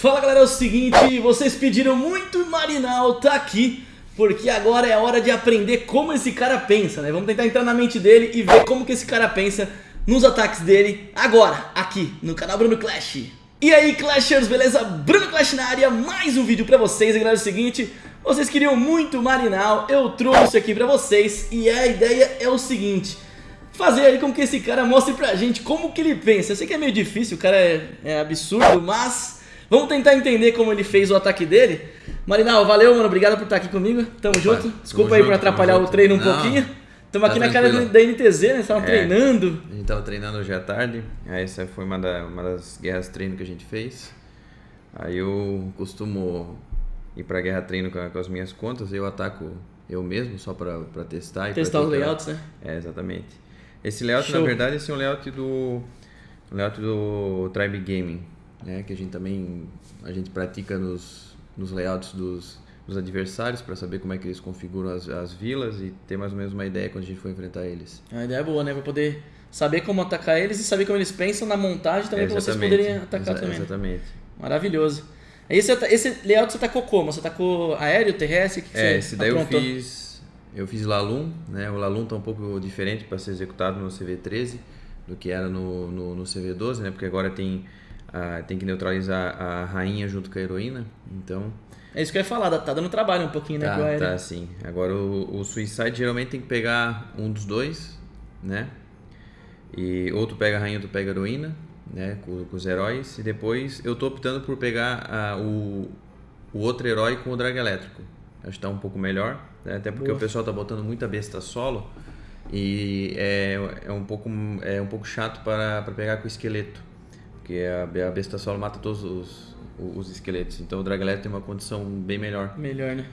Fala galera, é o seguinte, vocês pediram muito Marinal tá aqui porque agora é hora de aprender como esse cara pensa, né? Vamos tentar entrar na mente dele e ver como que esse cara pensa nos ataques dele agora, aqui no canal Bruno Clash. E aí Clashers, beleza? Bruno Clash na área, mais um vídeo pra vocês, e galera, é o seguinte, vocês queriam muito Marinal, eu trouxe aqui pra vocês e a ideia é o seguinte, fazer aí com que esse cara mostre pra gente como que ele pensa. Eu sei que é meio difícil, o cara é, é absurdo, mas vamos tentar entender como ele fez o ataque dele. Marinal, valeu, mano, obrigado por estar aqui comigo, tamo junto. Desculpa tamo aí junto, por atrapalhar tamo o treino um. Não, pouquinho. Estamos aqui tá na cara tranquilo. da NTZ, né? Estavam É. treinando. A gente tava treinando hoje à tarde, aí essa foi uma, da- uma das guerras treino que a gente fez. Aí eu costumo ir pra guerra treino com, com as minhas contas, eu ataco eu mesmo só pra, pra testar. e pra Testar os layouts, né? É, exatamente. Esse layout, Show. na verdade, esse é um layout do, um layout do Tribe Gaming, né? Que a gente também a gente pratica nos, nos layouts dos, dos adversários para saber como é que eles configuram as, as vilas e ter mais ou menos uma ideia quando a gente for enfrentar eles. A ideia é boa, né? Pra poder saber como atacar eles e saber como eles pensam na montagem também É, pra vocês poderem atacar Exa- também. Exatamente. Maravilhoso. Esse, esse layout você atacou como? Você atacou aéreo, terrestre? Que que É, você esse daí eu aprontou? fiz. Eu fiz Lalum, né? O Lalum tá um pouco diferente para ser executado no CV13 do que era no, no, no CV12, né? Porque agora tem, tem que neutralizar a rainha junto com a heroína. Então, É isso que eu ia falar, tá dando trabalho um pouquinho, né? tá, com tá assim. Agora o, o Suicide geralmente tem que pegar um dos dois, né? E ou tu pega a rainha ou tu pega a heroína, né? Com, com os heróis. E depois eu tô optando por pegar a, o, o outro herói com o drag elétrico. Acho que tá um pouco melhor, né? até porque Boa. o pessoal tá botando muita besta solo e é, é, um, pouco, é um pouco chato para, para pegar com o esqueleto. Porque a, a besta solo mata todos os, os esqueletos. Então o drag elétrico tem uma condição bem melhor. Melhor, né?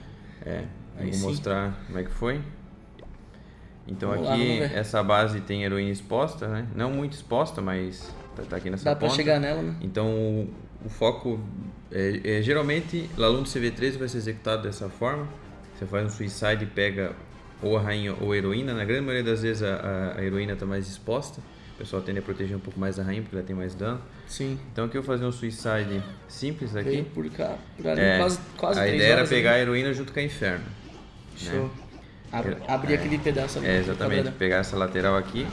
É, Aí eu sim. vou mostrar como é que foi. Então Vamos lá, aqui, ver. essa base tem heroína exposta, né? Não muito exposta, mas tá, tá aqui nessa Dá pra ponta. chegar nela, né? Então o, o foco, é, é, geralmente, Lalum do CV13 vai ser executado dessa forma. Você faz um suicide e pega ou a rainha ou a heroína. Na grande maioria das vezes a, a, a heroína está mais exposta. O pessoal tende a proteger um pouco mais a rainha porque ela tem mais dano. Sim. Então aqui eu vou fazer um suicide simples aqui. Veio por cá, por ali, É, quase, quase a ideia era né? pegar a heroína junto com a inferno. Show. Ab- Eu- abrir é. aquele pedaço ali. É, exatamente. Pegar essa lateral aqui.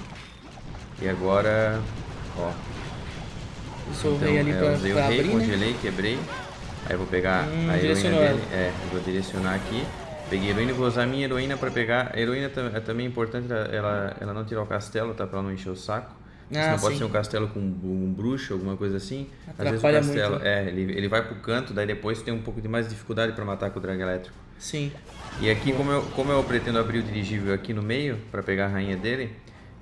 E agora, ó. O Então, ali é, pra, usei pra o rei, abrir, né? congelei, quebrei. Aí eu vou pegar Hum, a heroína dele. É, eu vou direcionar aqui. Peguei heroína vou usar minha heroína pra pegar. A heroína é também importante ela- ela, não tirar o castelo, tá? Pra ela não encher o saco. Ah, Senão pode ser um castelo com um bruxo, alguma coisa assim. Às vezes o Atrapalha castelo, muito, é, ele, ele vai pro canto, daí depois tem um pouco de mais dificuldade pra matar com o drag elétrico. Sim. E aqui, como eu, como eu pretendo abrir o dirigível aqui no meio, para pegar a rainha dele,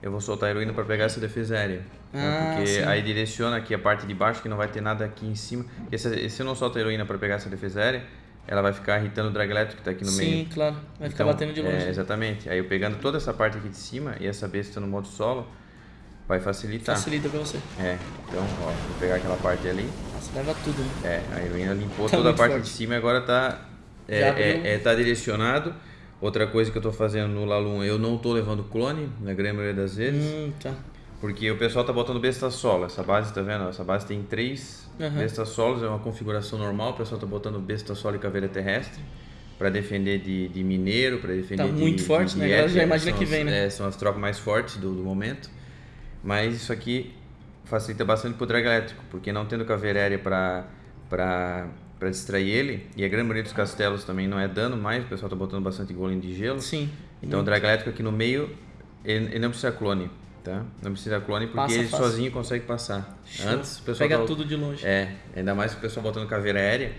eu vou soltar a heroína para pegar essa defesa aérea. né? Ah, Porque sim. aí direciona aqui a parte de baixo, que não vai ter nada aqui em cima. Porque se, se eu não solto a heroína para pegar essa defesa aérea, ela vai ficar irritando o drag elétrico que tá aqui no Sim, meio. claro. Vai ficar Então, batendo de é, longe. exatamente. Aí eu pegando toda essa parte aqui de cima e essa besta no modo solo, vai facilitar. Facilita pra você. É, então, ó, vou pegar aquela parte ali. Você leva tudo, né? É, a heroína limpou Tá toda a parte forte. de cima e agora tá, é, é, é, tá direcionado. Outra coisa que eu tô fazendo no Lalum, eu não tô levando clone, na grande maioria das vezes, Hum, tá. Porque o pessoal tá botando besta solo. Essa base, tá vendo? Essa base tem três Aham. bestas solos, é uma configuração normal. O pessoal tá botando besta solo e caveira terrestre para defender de, de mineiro, para defender Tá de muito forte, de né? Agora já éter, imagina que as- vem, né? É, são as trocas mais fortes do, do momento. Mas isso aqui facilita bastante pro drag elétrico, porque não tendo caveira aérea para para para distrair ele, e a grande maioria dos castelos também não é dano mais, o pessoal tá botando bastante golem de gelo. Sim. Então o drag elétrico aqui no meio, ele, ele não precisa clone, tá? Não precisa clone porque Passa ele sozinho consegue passar. Show. Antes o pessoal Pega tava- tudo de longe. É, ainda mais o pessoal botando caveira aérea.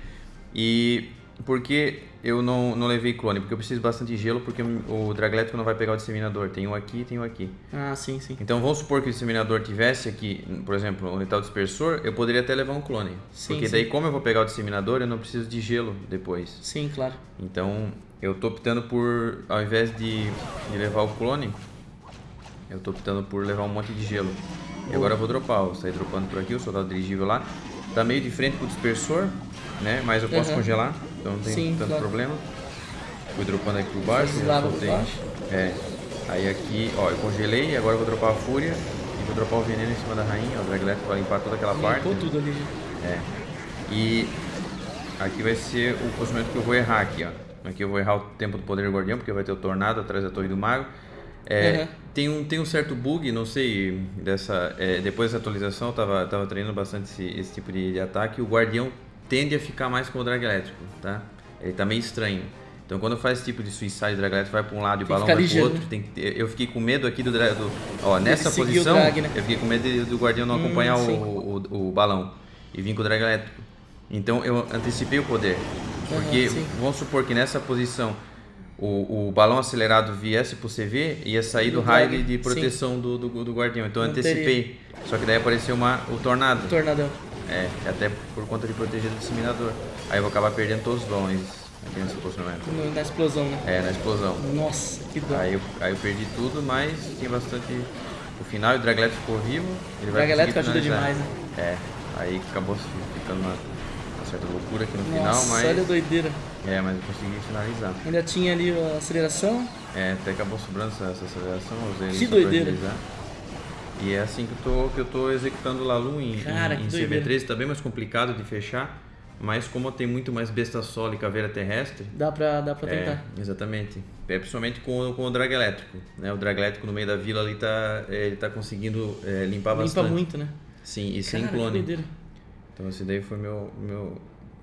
E por que eu não, não levei clone? Porque eu preciso bastante gelo, porque o drag elétrico não vai pegar o disseminador. Tem um aqui e tem um aqui. Ah, sim, sim. Então vamos supor que o disseminador tivesse aqui, por exemplo, onde está o dispersor, eu poderia até levar um clone. Sim, porque sim. daí como eu vou pegar o disseminador, eu não preciso de gelo depois. Sim, claro. Então eu tô optando por, ao invés de, de levar o clone, eu tô optando por levar um monte de gelo. E agora eu vou dropar, vou sair dropando por aqui, o soldado dirigível lá. Tá meio de frente com o dispersor, né? Mas eu posso Aham. congelar, então não tem Sim, tanto claro. problema. Fui dropando aqui por baixo, já soltei. baixo. É. Aí aqui, ó, eu congelei, agora eu vou dropar a fúria e vou dropar o veneno em cima da rainha, ó, o drag elétrico vai limpar toda aquela parte. Limpou tudo ali. já. É. E aqui vai ser o posicionamento que eu vou errar aqui, ó. Aqui eu vou errar o tempo do poder do guardião, porque vai ter o tornado atrás da torre do mago. É, uhum. tem, um, tem um certo bug, não sei, dessa, é, depois dessa atualização eu tava, tava treinando bastante esse, esse tipo de, de, ataque. O guardião tende a ficar mais com o drag elétrico, tá? Ele tá meio estranho. Então quando faz esse tipo de suicide, drag elétrico vai para um lado e o balão vai para o outro. Né? Tem, eu fiquei com medo aqui do, do ó, nessa posição, drag, né? eu fiquei com medo do guardião não hum, acompanhar o, o, o, balão e vir com o drag elétrico. Então eu antecipei o poder. Porque uhum, vamos supor que nessa posição o, o balão acelerado viesse pro CV, ia sair do, do raio de proteção do, do, do, guardião. Então eu antecipei. Teria. Só que daí apareceu uma, o tornado. Tornadão. É, até por conta de proteger do disseminador. Aí eu vou acabar perdendo todos os balões aqui nesse posicionamento. Na explosão, né? É, na explosão. Nossa, que dó. Aí eu, aí eu perdi tudo, mas tinha bastante. O final, o Drag ficou vivo. Ele o Drag ajuda demais, né? É, aí acabou ficando uma certa loucura aqui no Nossa, final, mas. Olha a doideira. É, mas eu consegui finalizar. Ainda tinha ali a aceleração? É, até acabou sobrando essa, essa aceleração, usei Que doideira. E é assim que eu tô, que eu tô executando o Lalu em, Cara, em, em CV3, tá bem mais complicado de fechar. Mas como tem muito mais besta solo e caveira terrestre. Dá pra, dá pra é, tentar. Exatamente. É, principalmente com, com o drag elétrico. Né? O drag elétrico no meio da vila ali tá, é, ele tá conseguindo é, limpar Limpa bastante. Limpa muito, né? Sim, e Cara, sem clone. Então esse daí foi meu, meu,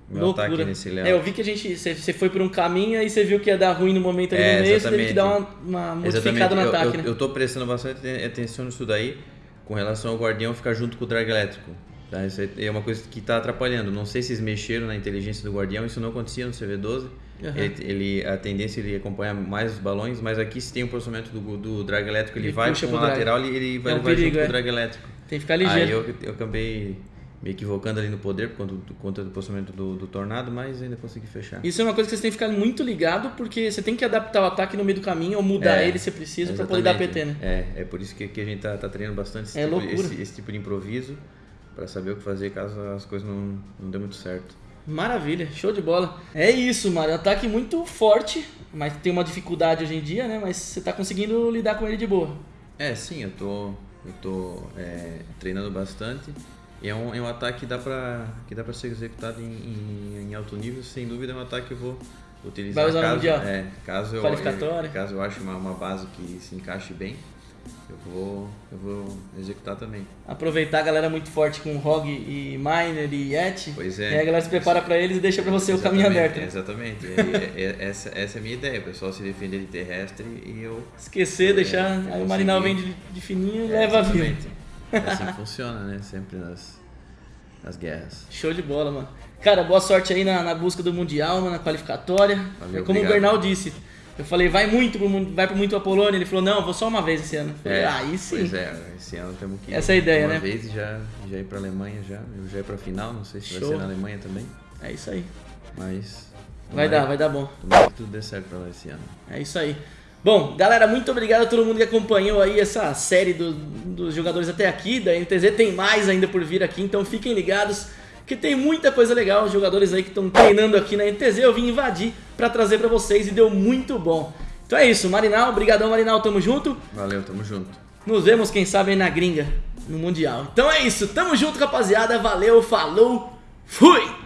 meu Loucura. ataque nesse leão. É, eu vi que a gente. Você foi por um caminho e você viu que ia dar ruim no momento ali é, no meio, você teve que dar uma, uma modificada no ataque, eu, né? Eu tô prestando bastante atenção nisso daí com relação ao guardião ficar junto com o drag elétrico. Tá? Isso é uma coisa que está atrapalhando. Não sei se eles mexeram na inteligência do guardião, isso não acontecia no CV12. Uhum. Ele, ele, a tendência é ele acompanhar mais os balões, mas aqui se tem o um processamento do, do drag elétrico, ele, ele vai para a lateral e ele vai, é um vai perigo, junto é. com o drag elétrico. Tem que ficar ligeiro. Aí eu, eu acabei me equivocando ali no poder por conta do, conta do posicionamento do, do, tornado, mas ainda consegui fechar. Isso é uma coisa que você tem que ficar muito ligado, porque você tem que adaptar o ataque no meio do caminho ou mudar é, ele se precisa para poder dar PT, né? É, é por isso que, que a gente tá, tá treinando bastante esse, é tipo, esse, esse, tipo de improviso, para saber o que fazer caso as coisas não, não dê muito certo. Maravilha, show de bola. É isso, Mário. Ataque muito forte, mas tem uma dificuldade hoje em dia, né? Mas você tá conseguindo lidar com ele de boa. É, sim, eu tô, eu tô é, treinando bastante. E é um, é um ataque que dá pra, que dá pra ser executado em, em, em alto nível, sem dúvida é um ataque que eu vou utilizar Vai usar caso, mundial? É, caso eu, caso eu ache uma, uma base que se encaixe bem, eu vou, eu vou executar também. Aproveitar a galera muito forte com Rogue e Miner e Yeti. Pois é. E a galera se prepara para eles e deixa para você exatamente, o caminho aberto. Né? Exatamente. é, é, essa, essa é a minha ideia, o pessoal se defender de terrestre e eu. Esquecer, deixar. Aí o Marinal vem de, de fininho e leva a vida. É assim que funciona, né? Sempre nas, nas guerras. Show de bola, mano. Cara, boa sorte aí na, na busca do Mundial, mano, na qualificatória. Valeu, é como obrigado. o Bernal disse. Eu falei, vai muito pro, vai pro muito a Polônia. Ele falou, não, vou só uma vez esse ano. Falei, é, aí sim. Pois é, esse ano temos que ir Essa é a ideia, uma né? vez e já, já ir pra Alemanha já. Eu já ir pra final, não sei se Show. vai ser na Alemanha também. É isso aí. Mas. Vai dar, vai dar bom. Tomara que tudo dê certo pra lá esse ano. É isso aí. Bom, galera, muito obrigado a todo mundo que acompanhou aí essa série do, dos jogadores até aqui da NTZ. Tem mais ainda por vir aqui, então fiquem ligados que tem muita coisa legal. Os jogadores aí que estão treinando aqui na NTZ eu vim invadir para trazer para vocês e deu muito bom. Então é isso, Marinal, brigadão Marinal, tamo junto. Valeu, tamo junto. Nos vemos, quem sabe, aí na gringa, no Mundial. Então é isso, tamo junto, rapaziada. Valeu, falou, fui!